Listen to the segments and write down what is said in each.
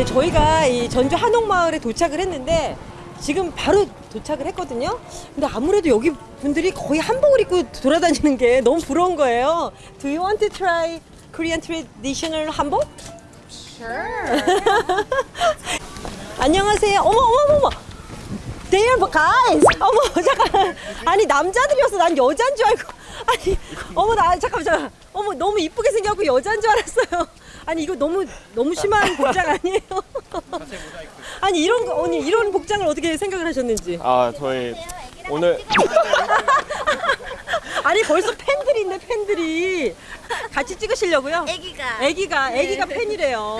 네, 저희가 이 전주 한옥마을에 도착을 했는데 지금 바로 도착을 했거든요. 근데 아무래도 여기 분들이 거의 한복을 입고 돌아다니는 게 너무 부러운 거예요. Do you want to try Korean traditional 한복? Sure. 안녕하세요. 어머 어머 어머. They are guys. 어머 잠깐. 아니 남자들이었어. 난 여자인 줄 알고. 아니 어머 나 잠깐 잠깐. 어머 너무 이쁘게 생겨갖고 여자인 줄 알았어요. 아니 이거 너무 너무 심한 복장 아니에요? 아니 이런 거 언니 이런 복장을 어떻게 생각을 하셨는지. 아 저희 오늘 아니 벌써 팬들이 있네 팬들이. 같이 찍으시려고요? 애기가. 애기가 애기가 팬이래요.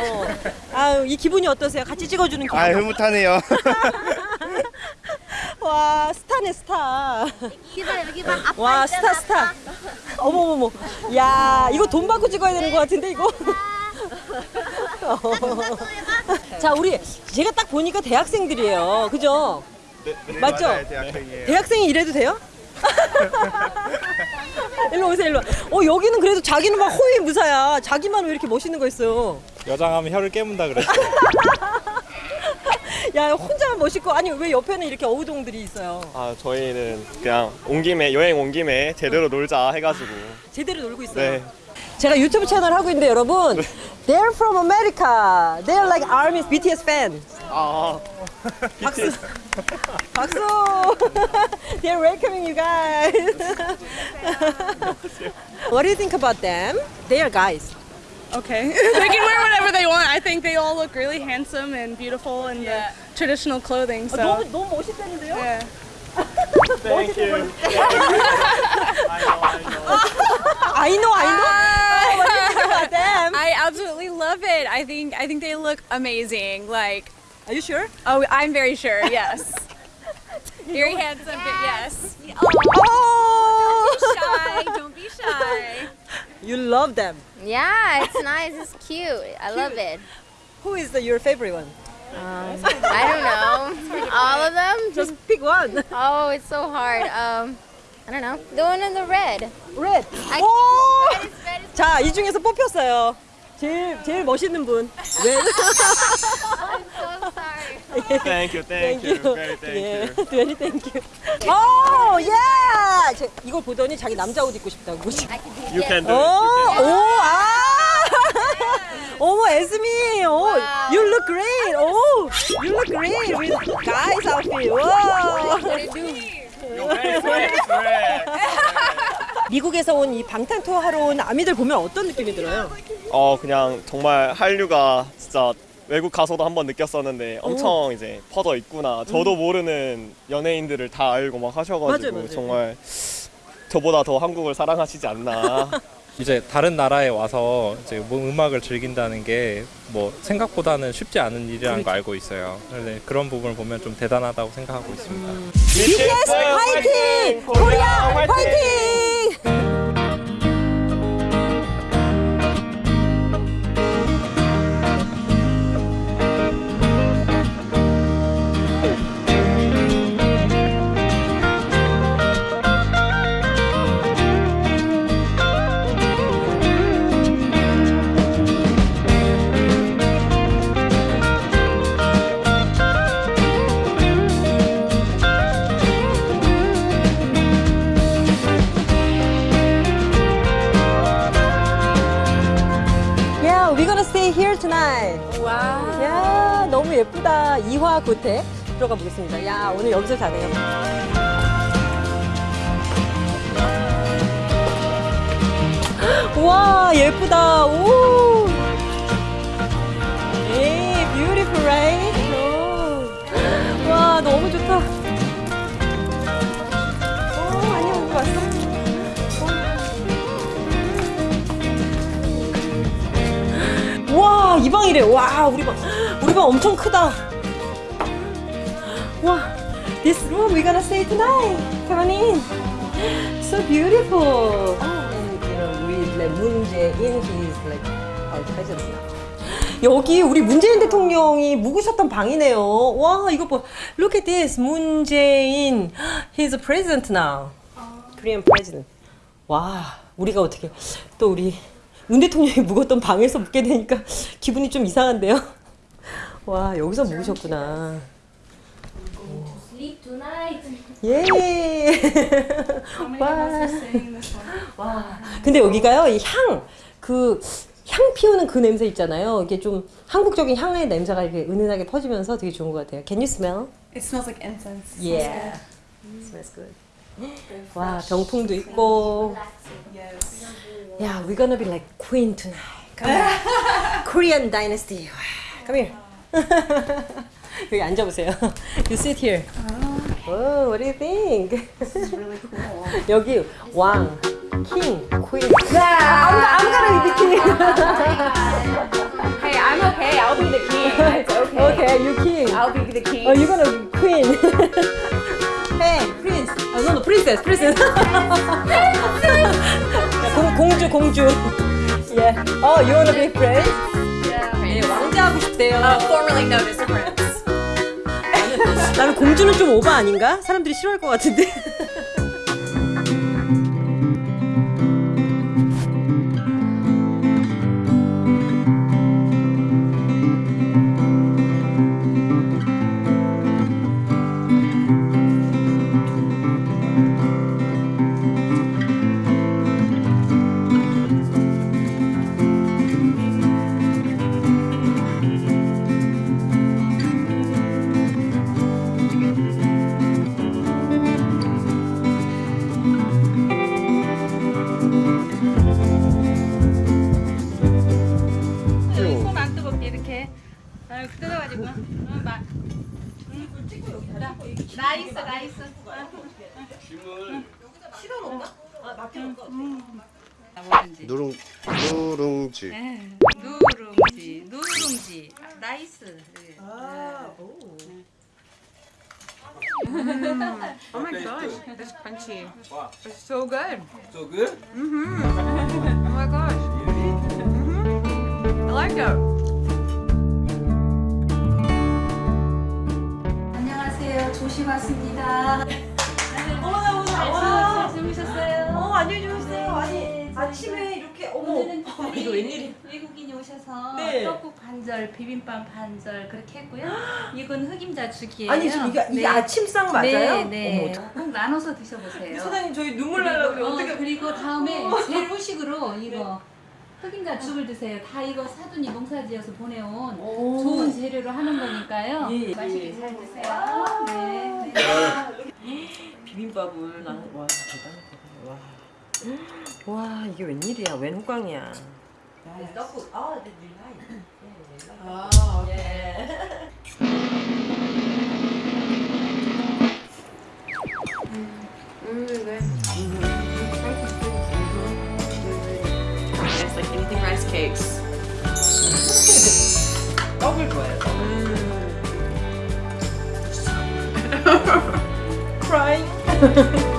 아유 이 기분이 어떠세요? 같이 찍어주는 기분. 아 흐뭇하네요. 와 스타네 스타. 여기다 여기 봐. 아빠 와 있잖아, 스타 스타. 어머머머. 야 이거 돈 받고 찍어야 되는 것 같은데 이거. 자 우리 제가 딱 보니까 대학생들이에요. 그죠? 맞죠? 맞아요, 대학생이에요. 대학생이 이래도 돼요? 일로 오세요 일로. 어 여기는 그래도 자기는 막 호위 무사야. 자기만 왜 이렇게 멋있는 거 있어요? 여장하면 혀를 깨문다 그랬어. 야 혼자만 멋있고 아니 왜 옆에는 이렇게 어우동들이 있어요? 아 저희는 그냥 온 김에 여행 온 김에 제대로 놀자 해가지고 제대로 놀고 있어요. 네. 제가 유튜브 채널 하고 있는데 여러분, they're from America. They're like ARMY's BTS fan. 아 박수. 박수. they're welcoming you guys. what do you think about them? They are guys. Okay. they can wear whatever they want. I think they all look really handsome and beautiful in the traditional clothing. So 너무 너무 멋있다는데요? yeah. Thank you. I know, I know. what do you think about them? I absolutely love it. I think I think they look amazing. Like, Are you sure? oh, I'm very sure. Yes, very handsome. But yes. Oh, oh. Don't be Shy. Don't be shy. you love them. Yeah, it's nice. It's cute. I love it. Who is the, your favorite one? Um, I don't know. All of them? Just pick one. Oh, it's so hard. Um, I don't know. The one in the red. Red. I- 오! 자, 이 중에서 뽑혔어요. 제일 제일 멋있는 분. Red. I'm so sorry. Thank you. Thank you. Very thank 예, you. very thank you. 오, 예! 제- 이걸 보더니 자기 남자 옷 입고 싶다고. You can do 오, it. 오, 아! 어머, 에스미. 오, you look great. 오, you look great with guys outfit. 와. Swag. 미국에서 온 이 방탄 투어 하러 온 아미들 보면 어떤 느낌이 들어요? 어 그냥 정말 한류가 진짜 외국 가서도 한번 느꼈었는데 엄청 이제 퍼져 있구나. 저도 모르는 연예인들을 다 알고 막 하셔가지고 맞아요, 맞아요. 정말 저보다 더 한국을 사랑하시지 않나. 이제 다른 나라에 와서 이제 뭐 음악을 즐긴다는 게 뭐 생각보다는 쉽지 않은 일이라는 거 알고 있어요. 근데 그런 부분을 보면 좀 대단하다고 생각하고 있습니다. BTS 화이팅! 코리아 화이팅! 예쁘다. 이화 고택 들어가 보겠습니다. 야, 오늘 여기서 자네요. 와, 예쁘다. 오. 에이, right? 오. 와, 너무 좋다. 이 방이래. 와, 우리 방. 방 엄청 크다. 와, this room we're gonna stay tonight. Come on in. So beautiful. And you know, with like Moon Jae-in, he's like our president now. 여기 우리 문재인 대통령이 묵으셨던 방이네요. 와, 이거 봐. Look at this. Jae-in. He's a president now. Korean president. 와, 우리가 어떻게 또 우리 문 대통령이 묵었던 방에서 묵게 되니까 기분이 좀 이상한데요. 와 여기서 묵으셨구나. 예. One? 와. 근데 여기가요 이 향 그 향 피우는 그 냄새 있잖아요. 이게 좀 한국적인 향의 냄새가 이렇게 은은하게 퍼지면서 되게 좋은 것 같아요. Can you smell? It smells like incense. Yeah. Smells good. 와 병풍도 있고. Yes. Yeah, we're gonna be like queen tonight. Come here. Korean dynasty. Come here. 여기 앉아보세요. You sit here. Oh, what do you think? It's really cool. 여기 왕, king, queen. Yeah, I'm, I'm gonna be the king. Hey, I'm okay. I'll be the king. It's okay. okay, you king. I'll be the king. Oh, you're gonna be queen. hey, prince. Oh, no, no, princess, princess. 야, 공, 공주, 공주. Yeah. Oh, you wanna be prince? 싶대요. Uh, formerly known as Prince. 나는 공주는 좀 오바 아닌가? 사람들이 싫어할 것 같은데. 나 있어 나 있어 누룽 누룽지 누룽지 누룽지 나이스 Oh my gosh, it's crunchy. It's so good. So good? Oh my gosh. I like it. 조심 왔습니다 어머나, 어머나, 와. 잘 주무셨어요? 어, 안녕히 주무세요. 아니, 아침에 이렇게, 어머. 어머, 이거 웬일이야. 외국인이 오셔서 네. 떡국 반절, 비빔밥 반절 그렇게 했고요. 이건 흑임자 죽이에요. 아니, 지금 이게, 이게 네. 아침상 맞아요? 네, 네. 어머, 꼭 나눠서 드셔보세요. 사장님, 저희 눈물 날라고 그래요. 어, 어떻게. 그리고 다음에 제일 후식으로 이거 흑임자 죽을 드세요. 다 이거 사돈이 농사지어서 보내온 좋은 재료로 하는 거니까요. 예, 예. 맛있게 잘 드세요. 네. 네. 비빔밥을 나는 와 대단하다 와. 와 이게 웬일이야 웬 호강이야 떡국 아 아, Yeah.